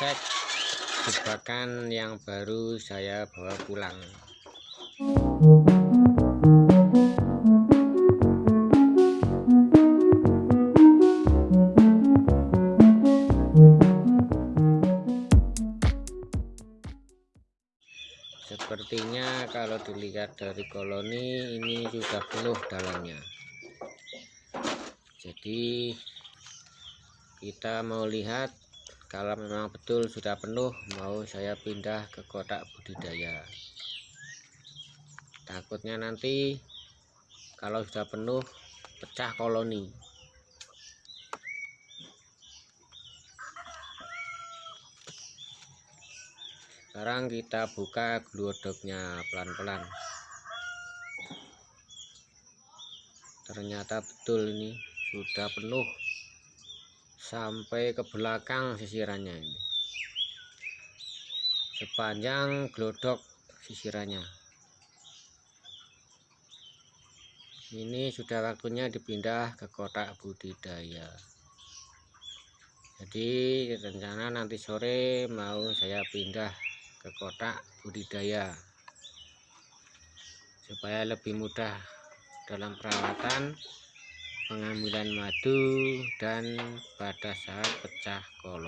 cek jebakan yang baru saya bawa pulang. Sepertinya kalau dilihat dari koloni ini sudah penuh dalamnya. Jadi kita mau lihat kalau memang betul sudah penuh mau saya pindah ke kotak budidaya. Takutnya nanti kalau sudah penuh pecah koloni. Sekarang kita buka glodoknya pelan-pelan. Ternyata betul ini sudah penuh sampai ke belakang sisirannya ini. Sepanjang glodok sisirannya. Ini sudah waktunya dipindah ke kotak budidaya. Jadi rencana nanti sore mau saya pindah ke kotak budidaya. Supaya lebih mudah dalam perawatan pengambilan madu dan pada saat pecah koloni